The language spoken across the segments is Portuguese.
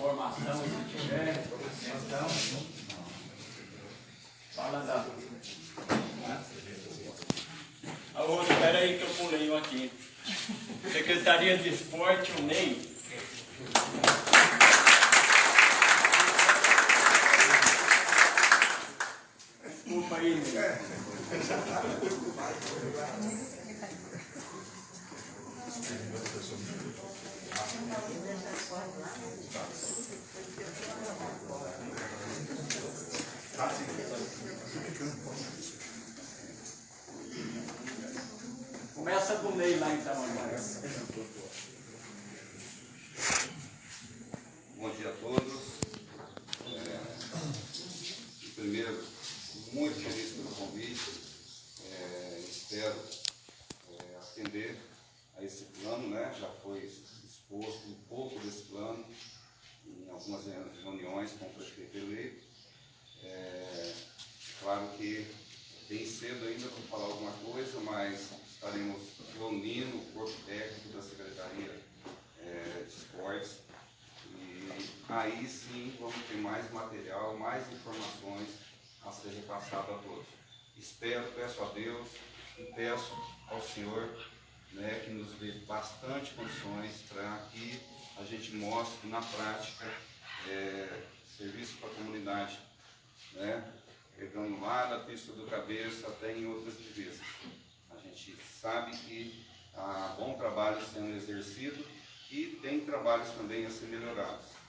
formação, se tiver, então, fala da... A outra, peraí que eu pulei um aqui. Secretaria de Esporte, o NEI. Desculpa aí, Ney. Começa com Ney lá então agora. Bom dia a todos. É, primeiro, muito feliz pelo convite. É, espero é, atender a esse plano, né? Já foi exposto um pouco desse plano em algumas reuniões com o prefeito eleito. É, claro que bem cedo ainda para falar alguma coisa, mas estaremos reunindo o corpo técnico da Secretaria é, de Esportes e aí sim vamos ter mais material, mais informações a ser repassado a todos. Espero, peço a Deus e peço ao Senhor né, que nos dê bastante condições para que a gente mostre na prática é, serviço para a comunidade, né, pegando lá da pista do cabeça até em outras divisas. A gente sabe que há bom trabalho sendo exercido e tem trabalhos também a ser melhorados.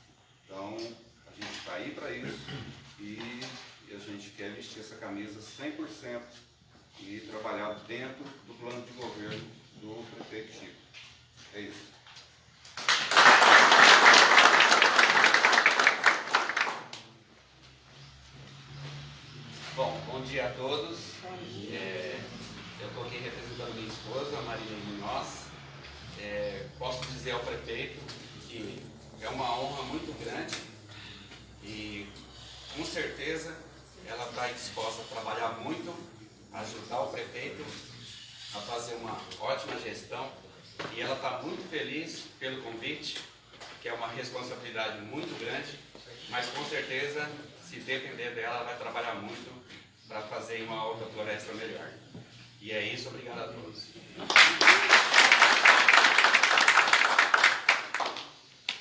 Então, a gente está aí para isso e, e a gente quer vestir essa camisa 100% e trabalhar dentro do plano de governo do prefeito Chico. É isso. Bom, bom dia a todos. É, eu estou aqui representando minha esposa, Maria Munhoz. É, posso dizer ao prefeito que é uma honra muito grande e com certeza ela está disposta a trabalhar muito, ajudar o prefeito a fazer uma ótima gestão e ela está muito feliz pelo convite, que é uma muito grande, mas com certeza, se depender dela, ela vai trabalhar muito para fazer uma outra floresta melhor. E é isso, obrigado a todos.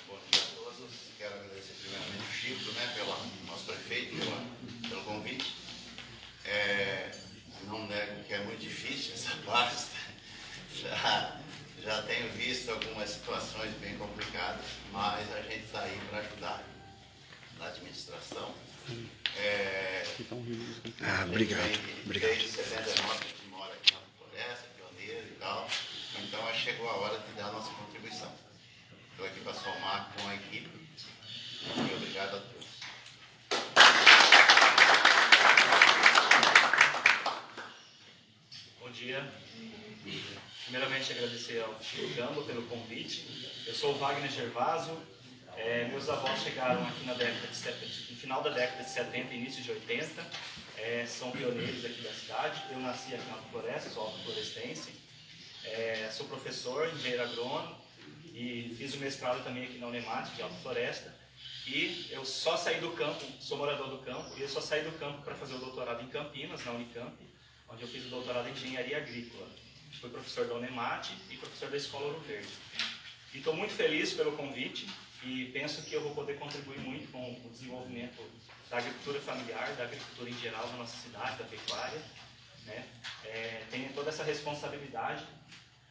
Bom dia a todos. Quero agradecer primeiramente o Chico, né, pelo nosso prefeito, pela, pelo convite. É, não nego que é muito difícil essa parte. Já, já tenho visto algumas situações bem complicadas, mas a gente está aí para ajudar na administração. É, Ah, a gente obrigado, obrigado. Desde 79 a gente mora aqui na floresta, pioneiro e tal. Então chegou a hora de dar a nossa contribuição. Estou aqui para somar com a equipe. E obrigado a todos. Bom dia. Primeiramente agradecer ao Chico Gamba pelo convite. Eu sou o Wagner Gervaso. É, meus avós chegaram aqui na década de 70, no final da década de 70 início de 80. É, são pioneiros aqui da cidade. Eu nasci aqui na Floresta, sou autoflorestense. É, sou professor, engenheiro agrônomo e fiz o mestrado também aqui na Unemat, de Alta Floresta. E eu só saí do campo, sou morador do campo, e eu só saí do campo para fazer o doutorado em Campinas, na Unicamp, onde eu fiz o doutorado em engenharia agrícola. Fui professor da Unemat e professor da Escola Ouro Verde. E estou muito feliz pelo convite e penso que eu vou poder contribuir muito com o desenvolvimento da agricultura familiar, da agricultura em geral na nossa cidade, da pecuária. Né? É, tenho toda essa responsabilidade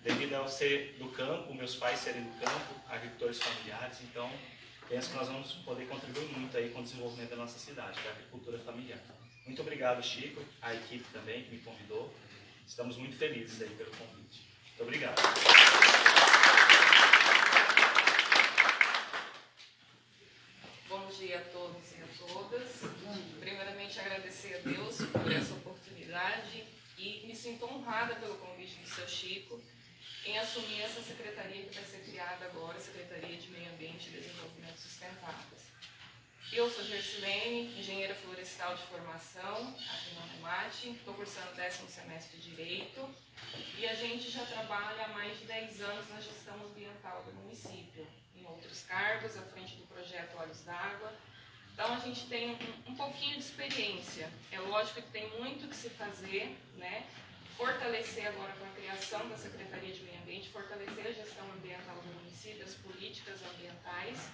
devido ao ser do campo, meus pais serem do campo, agricultores familiares, então penso que nós vamos poder contribuir muito aí com o desenvolvimento da nossa cidade, da agricultura familiar. Muito obrigado, Chico, a equipe também que me convidou. Estamos muito felizes aí pelo convite. Muito obrigado. Bom dia a todos e a todas. Primeiramente, agradecer a Deus por essa oportunidade e me sinto honrada pelo convite do seu Chico em assumir essa secretaria que vai ser criada agora, Secretaria de Meio Ambiente e Desenvolvimento Sustentáveis. Eu sou Gersilene, engenheira florestal de formação, aqui na Unemat, estou cursando décimo semestre de Direito e a gente já trabalha há mais de 10 anos na gestão ambiental do município, em outros cargos, à frente do projeto Olhos d'Água. Então a gente tem um, um pouquinho de experiência. É lógico que tem muito que se fazer, né? Fortalecer agora com a criação da Secretaria de Meio Ambiente, fortalecer a gestão ambiental do município, as políticas ambientais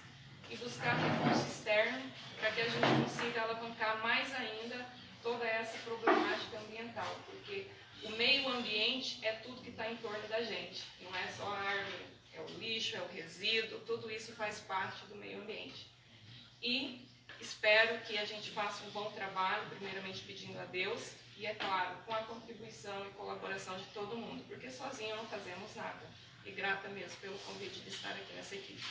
e buscar recurso externo para que a gente consiga alavancar mais ainda toda essa problemática ambiental, porque o meio ambiente é tudo que está em torno da gente, não é só a árvore, é o lixo, é o resíduo, tudo isso faz parte do meio ambiente. E espero que a gente faça um bom trabalho, primeiramente pedindo a Deus, e é claro, com a contribuição e colaboração de todo mundo, porque sozinho não fazemos nada. E grata mesmo pelo convite de estar aqui nessa equipe.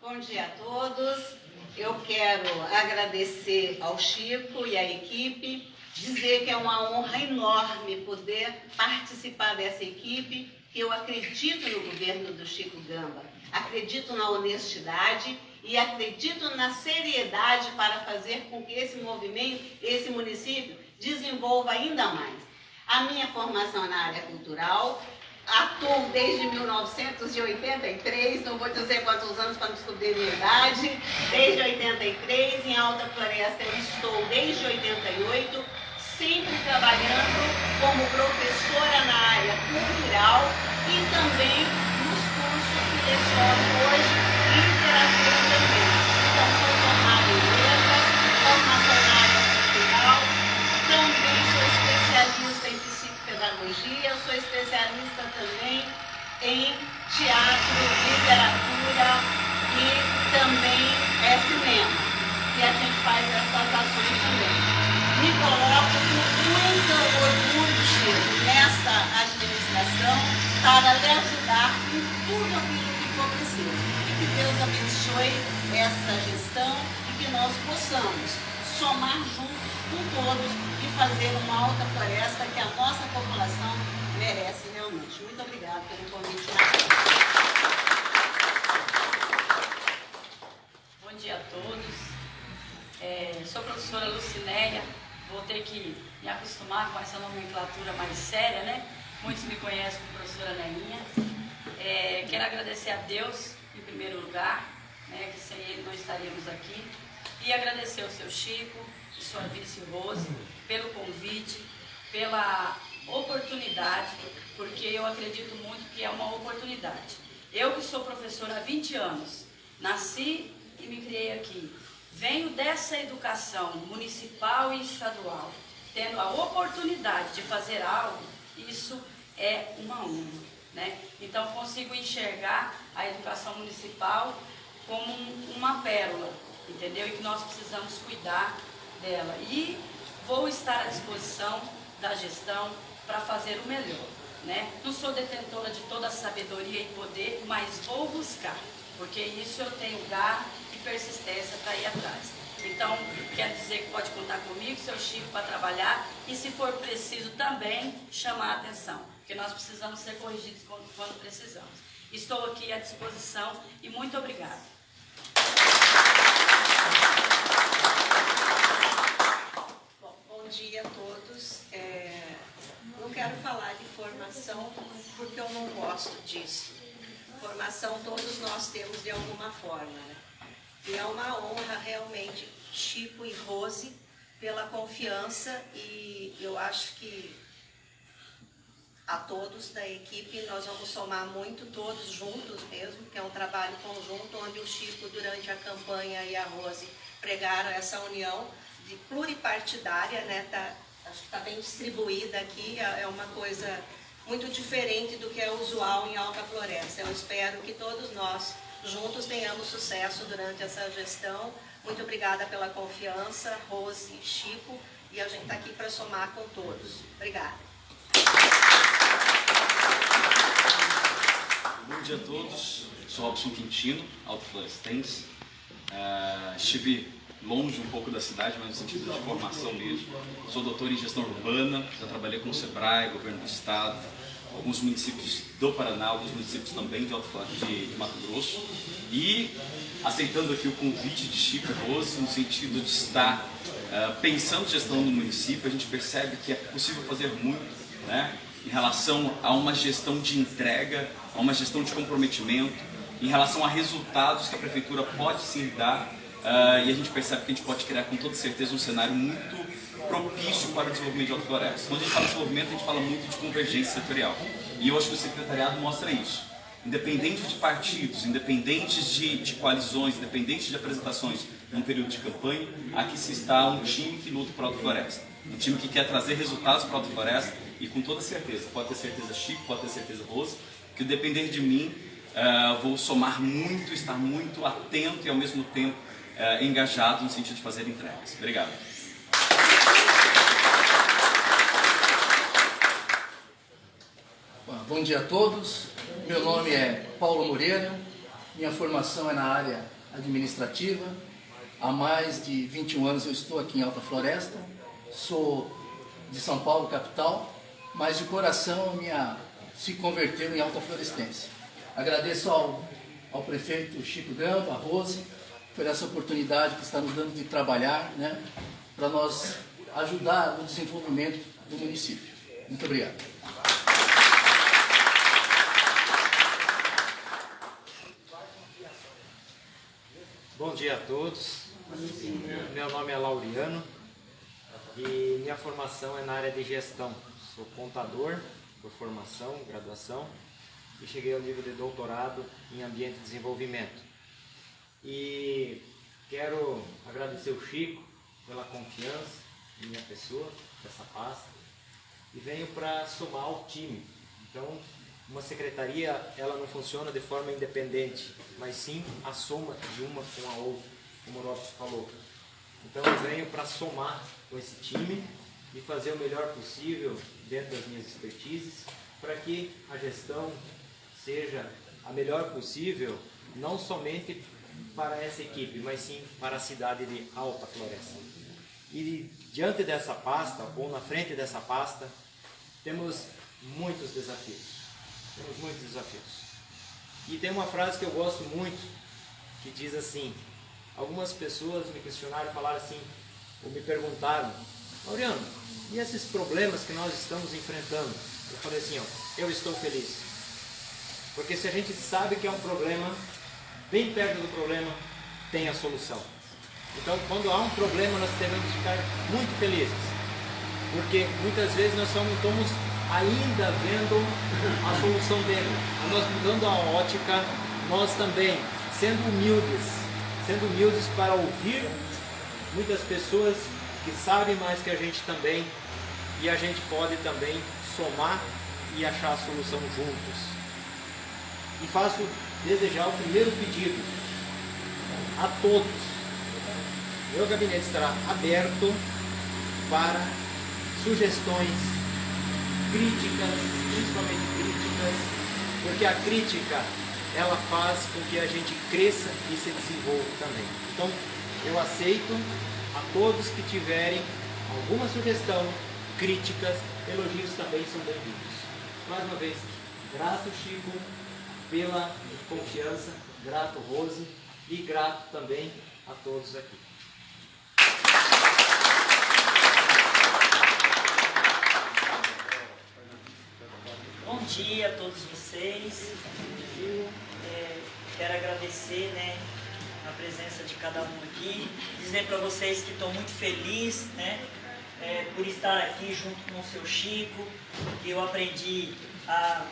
Bom dia a todos. Eu quero agradecer ao Chico e à equipe, dizer que é uma honra enorme poder participar dessa equipe, que eu acredito no governo do Chico Gamba, acredito na honestidade e acredito na seriedade para fazer com que esse movimento, esse município, desenvolva ainda mais. A minha formação na área cultural, atuo desde 1983, não vou dizer quantos anos para descobrir minha idade, desde 83, em Alta Floresta eu estou desde 88, sempre trabalhando como professora na área cultural e também Então, sou especialista em psicopedagogia, sou especialista também em teatro, literatura e também é cinema. E a gente faz essas ações também. Me coloco com muito orgulho, nessa administração para lhe ajudar em tudo aquilo E que Deus abençoe essa gestão e que nós possamos somar juntos com todos e fazer uma alta floresta que a nossa população merece realmente. Muito obrigada pelo convite. Bom dia a todos. É, sou a professora Lucinéia, vou ter que me acostumar com essa nomenclatura mais séria, né? Muitos me conhecem como professora Neinha. É, quero agradecer a Deus, em primeiro lugar, né, que sem Ele não estaríamos aqui. E agradecer ao seu Chico e sua vice Rose pelo convite, pela oportunidade, porque eu acredito muito que é uma oportunidade. Eu que sou professora há 20 anos, nasci e me criei aqui. Venho dessa educação municipal e estadual, tendo a oportunidade de fazer algo, isso é uma honra. Né? Então consigo enxergar a educação municipal como um, uma pérola, entendeu? E que nós precisamos cuidar dela. E vou estar à disposição da gestão para fazer o melhor. Né? Não sou detentora de toda a sabedoria e poder, mas vou buscar, porque isso eu tenho garra e persistência para ir atrás. Então, quer dizer que pode contar comigo, seu Chico, para trabalhar e, se for preciso, também chamar a atenção, porque nós precisamos ser corrigidos quando, precisamos. Estou aqui à disposição e muito obrigada. Bom, bom dia a todos. É, não quero falar de formação porque eu não gosto disso. Formação todos nós temos de alguma forma. Né? E é uma honra realmente, Chico e Rose, pela confiança e eu acho que a todos da equipe nós vamos somar muito todos juntos mesmo, que é um trabalho conjunto onde o Chico durante a campanha e a Rose pregaram essa união de pluripartidária, né? Tá, acho que está bem distribuída aqui, é uma coisa muito diferente do que é usual em Alta Floresta. Eu espero que todos nós juntos tenhamos sucesso durante essa gestão. Muito obrigada pela confiança, Rose e Chico, e a gente está aqui para somar com todos. Obrigada. Bom dia a todos, sou Robson Quintino, alto florestense. Uh, estive longe um pouco da cidade, mas no sentido de formação mesmo. Sou doutor em gestão urbana, já trabalhei com o SEBRAE, governo do estado, alguns municípios do Paraná, alguns municípios também de, de, de Mato Grosso. E aceitando aqui o convite de Chico Rose, no sentido de estar uh, pensando gestão no município, a gente percebe que é possível fazer muito, né? Em relação a uma gestão de entrega, a uma gestão de comprometimento, em relação a resultados que a prefeitura pode sim dar uh, e a gente percebe que a gente pode criar com toda certeza um cenário muito propício para o desenvolvimento de Alto Floresta. Quando a gente fala de desenvolvimento, a gente fala muito de convergência setorial. E eu acho que o secretariado mostra isso. Independente de partidos, independentes de, de coalizões, independentes de apresentações num período de campanha, aqui se está um time que luta para a Floresta. Um time que quer trazer resultados para a Floresta e com toda certeza, pode ter certeza Chico, pode ter certeza Rose, que depender de mim, uh, vou somar muito, estar muito atento e ao mesmo tempo uh, engajado no sentido de fazer entregas. Obrigado. Bom dia a todos. Meu nome é Paulo Moreira. Minha formação é na área administrativa. Há mais de 21 anos eu estou aqui em Alta Floresta. Sou de São Paulo, capital, mas de coração minha se converteu em Alta Florestense. Agradeço ao, ao prefeito Chico Gamba, a Rose, por essa oportunidade que está nos dando de trabalhar, né, para nós ajudar no desenvolvimento do município. Muito obrigado. Bom dia a todos. Meu nome é Laureano e minha formação é na área de gestão. Sou contador por formação, graduação e cheguei ao nível de doutorado em ambiente de desenvolvimento. E quero agradecer o Chico pela confiança em minha pessoa, dessa pasta, e venho para somar ao time. Então, uma secretaria ela não funciona de forma independente, mas sim a soma de uma com a outra, como o Lopes falou. Então eu venho para somar com esse time e fazer o melhor possível dentro das minhas expertises para que a gestão seja a melhor possível, não somente para essa equipe, mas sim para a cidade de Alta Floresta. E diante dessa pasta, ou na frente dessa pasta, temos muitos desafios. Temos muitos desafios. E tem uma frase que eu gosto muito, que diz assim, algumas pessoas me questionaram, falaram assim, ou me perguntaram, Laureano, e esses problemas que nós estamos enfrentando? Eu falei assim, ó, eu estou feliz. Porque se a gente sabe que é um problema, bem perto do problema tem a solução. Então, quando há um problema, nós devemos ficar muito felizes. Porque muitas vezes nós somos, somos ainda vendo a solução dele. Nós mudando a ótica, nós também, sendo humildes, sendo humildes para ouvir muitas pessoas que sabem mais que a gente também, e a gente pode também somar e achar a solução juntos. E faço desejar o primeiro pedido a todos. Meu gabinete estará aberto para sugestões, críticas, principalmente críticas, porque a crítica ela faz com que a gente cresça e se desenvolva também. Então, eu aceito a todos que tiverem alguma sugestão, críticas, elogios também são bem-vindos. Mais uma vez, grato Chico pela confiança, grato Rose e grato também a todos aqui. Bom dia a todos vocês. É, quero agradecer né, a presença de cada um aqui. Dizer para vocês que estou muito feliz né, é, por estar aqui junto com o seu Chico, que eu aprendi a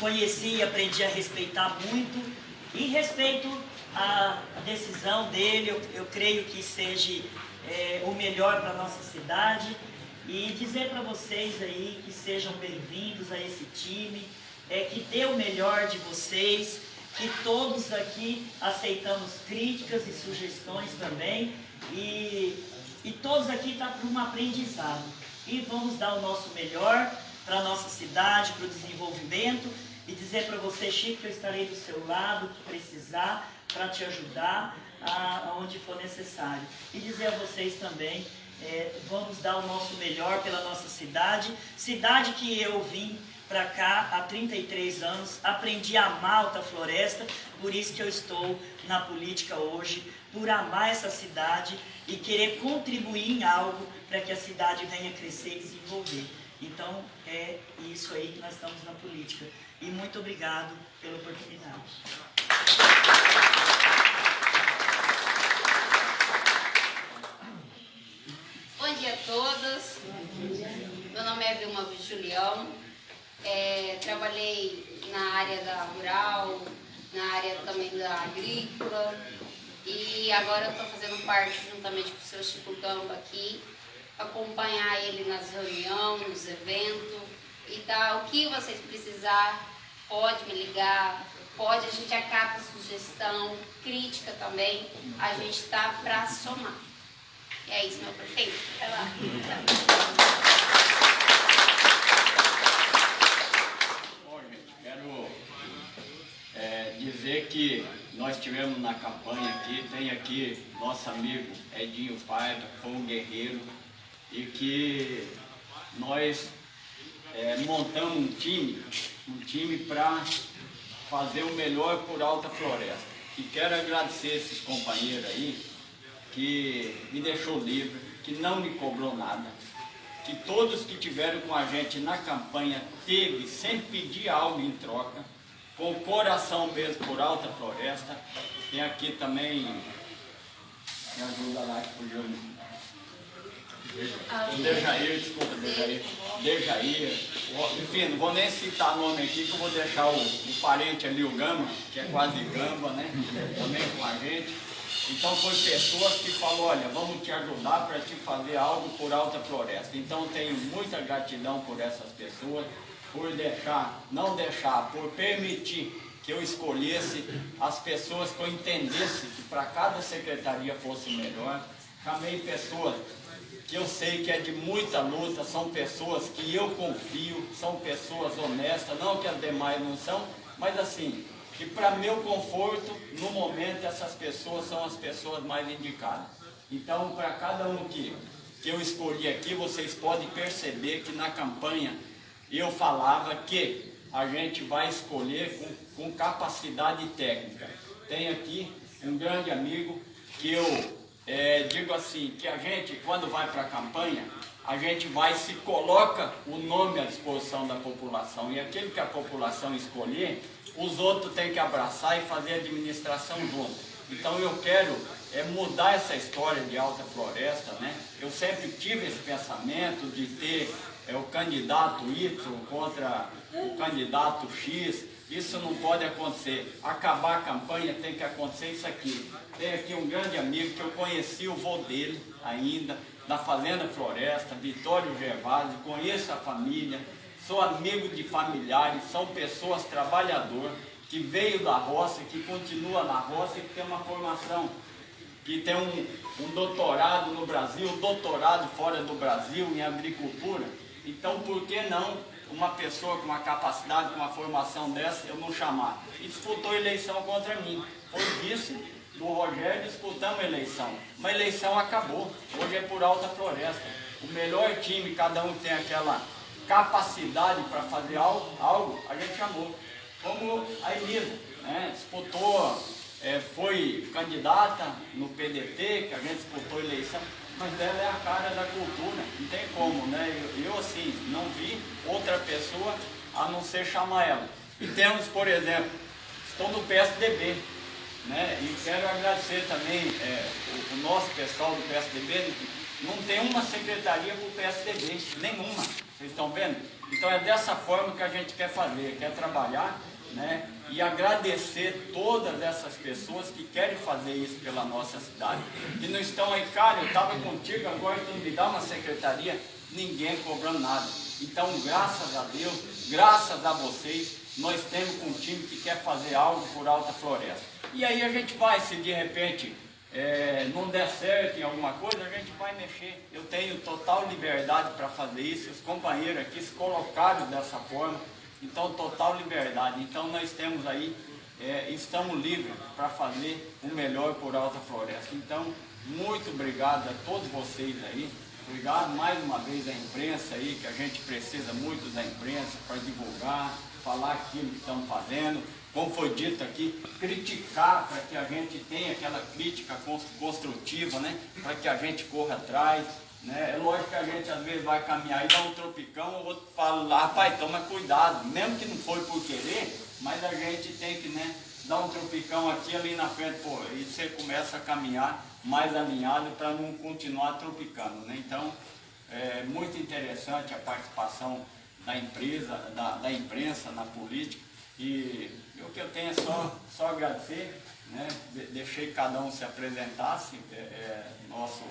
conheci e aprendi a respeitar muito. E respeito a decisão dele, eu, eu creio que seja é, o melhor para a nossa cidade e dizer para vocês aí que sejam bem-vindos a esse time, é, que dê o melhor de vocês, que todos aqui aceitamos críticas e sugestões também, e, e todos aqui estão tá para um aprendizado. E vamos dar o nosso melhor para a nossa cidade, para o desenvolvimento, e dizer para você, Chico, que eu estarei do seu lado, que precisar, para te ajudar aonde for necessário. E dizer a vocês também é, vamos dar o nosso melhor pela nossa cidade, cidade que eu vim para cá há 33 anos, aprendi a amar Alta Floresta, por isso que eu estou na política hoje, por amar essa cidade e querer contribuir em algo para que a cidade venha crescer e desenvolver. Então, é isso aí que nós estamos na política. E muito obrigado pela oportunidade. Bom dia a todos. Meu nome é Vilma Julião. É, trabalhei na área da rural, na área também da agrícola. E agora eu estou fazendo parte, juntamente com o seu Chico Gamba aqui, acompanhar ele nas reuniões, nos eventos. E tá, o que vocês precisar, pode me ligar, pode, a gente acata sugestão, crítica também. A gente está para somar. E é isso, meu prefeito. Vai lá. Bom, gente, quero é, dizer que nós tivemos na campanha aqui, tem aqui nosso amigo Edinho Paiva, foi um guerreiro, e que nós é, montamos um time, um time para fazer o melhor por Alta Floresta. E quero agradecer esses companheiros aí, que me deixou livre, que não me cobrou nada, que todos que tiveram com a gente na campanha teve, sem pedir algo em troca, com o coração mesmo por Alta Floresta. Tem aqui também, me ajuda lá que fugiu. O Dejair, desculpa, Dejair. Dejair. Enfim, não vou nem citar nome aqui, que eu vou deixar o, o parente ali, o Gama, que é quase Gamba, né? Também com a gente. Então foi pessoas que falou, olha, vamos te ajudar para te fazer algo por Alta Floresta. Então tenho muita gratidão por essas pessoas, por deixar, não deixar, por permitir que eu escolhesse as pessoas que eu entendesse que para cada secretaria fosse melhor. Chamei pessoas que eu sei que é de muita luta, são pessoas que eu confio, são pessoas honestas, não que as demais não são, mas assim, que para meu conforto, no momento, essas pessoas são as pessoas mais indicadas. Então, para cada um que, que eu escolhi aqui, vocês podem perceber que na campanha eu falava que a gente vai escolher com, com capacidade técnica. Tem aqui um grande amigo que eu é, digo assim, que a gente, quando vai para a campanha, a gente vai se coloca o nome à disposição da população e aquele que a população escolher, os outros têm que abraçar e fazer a administração junto. Então eu quero é, mudar essa história de alta floresta, né? Eu sempre tive esse pensamento de ter é, o candidato Y contra o candidato X, isso não pode acontecer. Acabar a campanha tem que acontecer isso aqui. Tem aqui um grande amigo que eu conheci o vô dele ainda, da Fazenda Floresta, Vitório Gervásio, conheço a família, sou amigo de familiares, são pessoas trabalhadoras, que veio da roça, que continua na roça e que tem uma formação, que tem um, um doutorado no Brasil, doutorado fora do Brasil em agricultura. Então, por que não uma pessoa com uma capacidade, com uma formação dessa, eu não chamar? E disputou eleição contra mim. Foi vice do Rogério, disputamos a eleição. Uma eleição acabou. Hoje é por alta floresta. O melhor time, cada um tem aquela capacidade para fazer algo, algo, a gente chamou. Como a Elisa, né? disputou, é, foi candidata no PDT, que a gente disputou a eleição, mas ela é a cara da cultura, não tem como, né? Eu, eu assim, não vi outra pessoa a não ser chamar ela. E temos, por exemplo, estou no PSDB, né? E quero agradecer também é, o, o, nosso pessoal do PSDB, não tem uma secretaria para o PSDB, nenhuma, vocês estão vendo? Então é dessa forma que a gente quer fazer, quer trabalhar, né? E agradecer todas essas pessoas que querem fazer isso pela nossa cidade, que não estão aí, cara, eu estava contigo, agora tu me dá uma secretaria, ninguém cobrando nada. Então, graças a Deus, graças a vocês, nós temos um time que quer fazer algo por Alta Floresta. E aí a gente vai, se de repente é, não der certo em alguma coisa, a gente vai mexer. Eu tenho total liberdade para fazer isso, os companheiros aqui se colocaram dessa forma, então total liberdade. Então nós temos aí, é, estamos livres para fazer o melhor por Alta Floresta. Então, muito obrigado a todos vocês aí. Obrigado mais uma vez à imprensa aí, que a gente precisa muito da imprensa para divulgar, falar aquilo que estão fazendo, como foi dito aqui, criticar para que a gente tenha aquela crítica construtiva, né? para que a gente corra atrás. Né? É lógico que a gente às vezes vai caminhar e dá um tropicão, o outro fala lá, rapaz, toma cuidado, mesmo que não foi por querer, mas a gente tem que né, dar um tropicão aqui ali na frente, pô, e você começa a caminhar mais alinhado para não continuar tropicando. Né? Então, é muito interessante a participação da empresa, da, da imprensa na política. E o que eu tenho é só, só agradecer, né? De, deixei cada um se apresentasse, é, é, nosso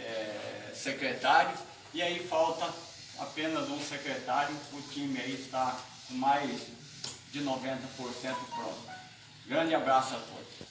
é, secretário, e aí falta apenas um secretário, o time aí está com mais de 90% pronto. Grande abraço a todos.